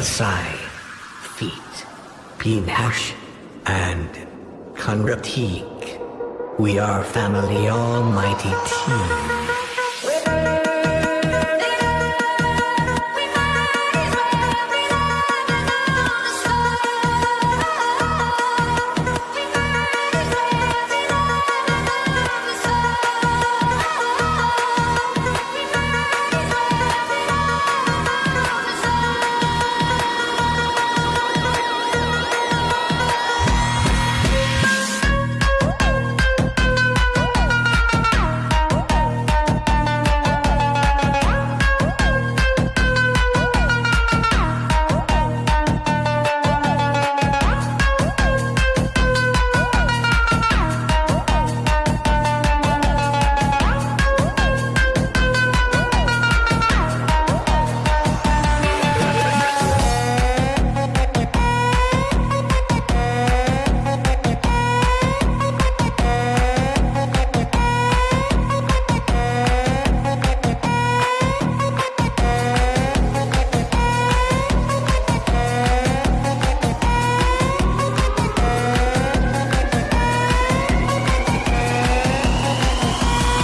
Asai, Feet, Pinash, and Kunratik. We are family almighty team.